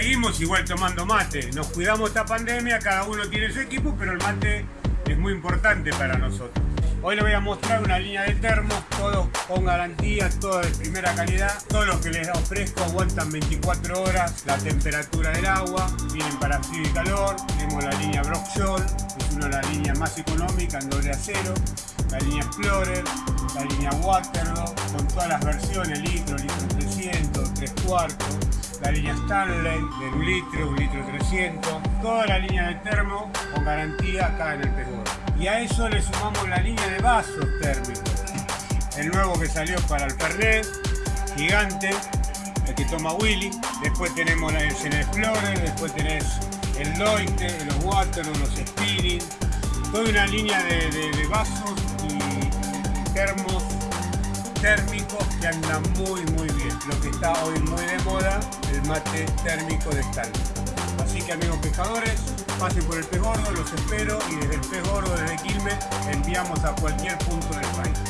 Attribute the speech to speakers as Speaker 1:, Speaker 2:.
Speaker 1: seguimos igual tomando mate. Nos cuidamos esta pandemia, cada uno tiene su equipo, pero el mate es muy importante para nosotros. Hoy les voy a mostrar una línea de termos, todos con garantía, todos de primera calidad. Todos los que les ofrezco aguantan 24 horas la temperatura del agua, vienen para frío y calor. Tenemos la línea Brock es una de las líneas más económicas en doble acero. La línea Explorer, la línea Waterloo, con todas las versiones, litro, litro 300, 3 cuartos. La línea Stanley, de un litro, un litro 300. Toda la línea de termo con garantía acá en el Perú. Y a eso le sumamos la línea de vasos térmicos. El nuevo que salió para el Fernet, gigante, el que toma Willy. Después tenemos el Explorer, después tenés el Loite, los Water, los Spinning. Toda una línea de, vasos y termos térmicos que andan muy muy bien. Lo que está hoy muy de moda, mate térmico de Stanley. Así que amigos pescadores, pasen por el pez gordo, los espero y desde el pez gordo, desde Quilmes, enviamos a cualquier punto del país.